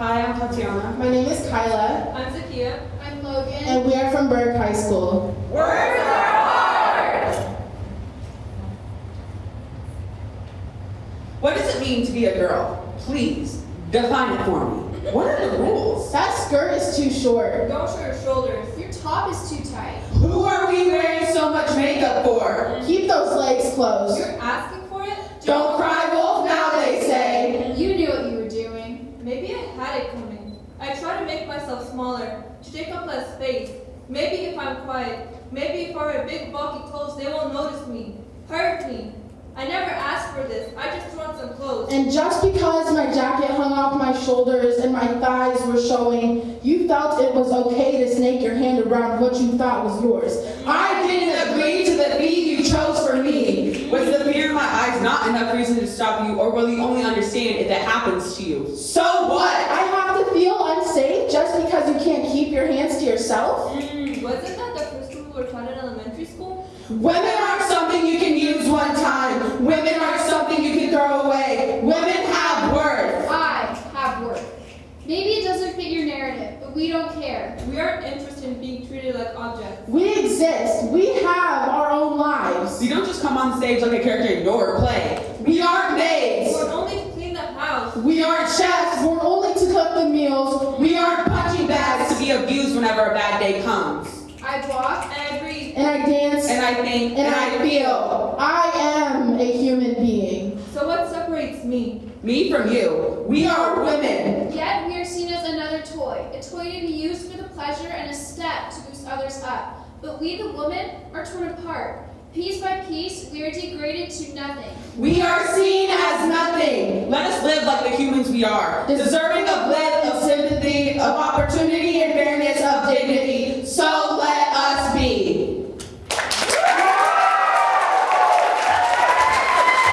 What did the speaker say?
Hi, I'm Tatiana. My name is Kyla, I'm Zakia. I'm Logan. and we are from Berg High School. Words are hard! What does it mean to be a girl? Please, define it for me. What are the rules? That skirt is too short. Don't show your shoulders. Your top is too tight. Who are we wearing so much makeup for? Keep those legs closed. You're asking for it? Don't cry wolf now, they say. You knew what you were doing. Maybe I had it coming. I try to make myself smaller, to take up less space. Maybe if I'm quiet, maybe if I wear big bulky clothes, they won't notice me, hurt me. I never asked for this. I just want some clothes. And just because my jacket hung off my shoulders and my thighs were showing, you felt it was okay to snake your hand around what you thought was yours. I didn't agree to the fee you chose for me. Was the fear in my eyes not enough reason to stop you, or will you only understand if it happens to you? So what? I have to feel unsafe just because you can't keep your hands to yourself? Mm, wasn't that the first rule we were taught in elementary school? Women aren't something you can use one time. Women aren't something you can throw away. Women have worth. I have work. Maybe it doesn't fit your narrative, but we don't care. We aren't interested in being treated like objects. We exist. We have our own lives. You don't just come on stage like a character in your play. We aren't maids. We're only to clean the house. We aren't chefs. We're only to cook the meals. We aren't punching bags to be abused whenever a bad day comes. I walk. And I breathe. And I dance. And I think and I feel. I am a human being. So what separates me? Me from you. We are women. Yet we are seen as another toy, a toy to be used for the pleasure and a step to boost others up. But we, the women, are torn apart. Piece by piece, we are degraded to nothing. We are seen. Let us live like the humans we are, deserving of love, of sympathy, of opportunity, and